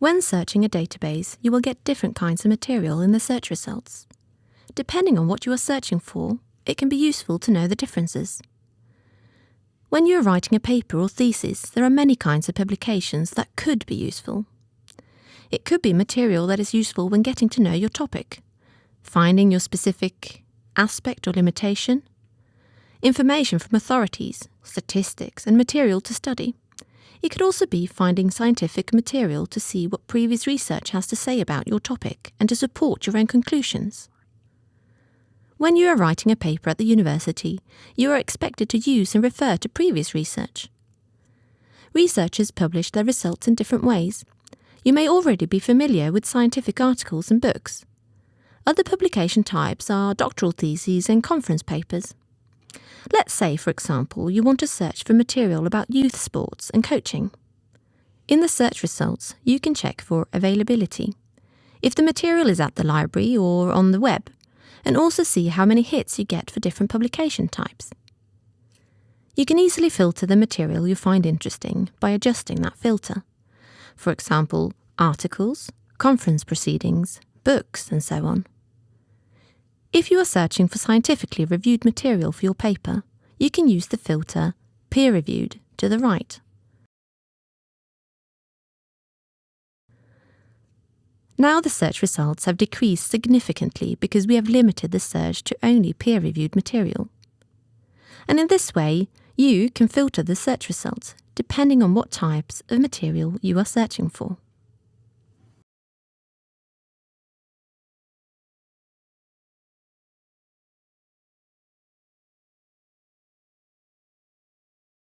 When searching a database, you will get different kinds of material in the search results. Depending on what you are searching for, it can be useful to know the differences. When you are writing a paper or thesis, there are many kinds of publications that could be useful. It could be material that is useful when getting to know your topic, finding your specific aspect or limitation, information from authorities, statistics, and material to study. It could also be finding scientific material to see what previous research has to say about your topic and to support your own conclusions. When you are writing a paper at the university, you are expected to use and refer to previous research. Researchers publish their results in different ways. You may already be familiar with scientific articles and books. Other publication types are doctoral theses and conference papers. Let's say, for example, you want to search for material about youth sports and coaching. In the search results, you can check for availability. If the material is at the library or on the web, and also see how many hits you get for different publication types. You can easily filter the material you find interesting by adjusting that filter. For example, articles, conference proceedings, books, and so on. If you are searching for scientifically reviewed material for your paper, you can use the filter Peer Reviewed to the right. Now the search results have decreased significantly because we have limited the search to only peer-reviewed material. And in this way, you can filter the search results depending on what types of material you are searching for.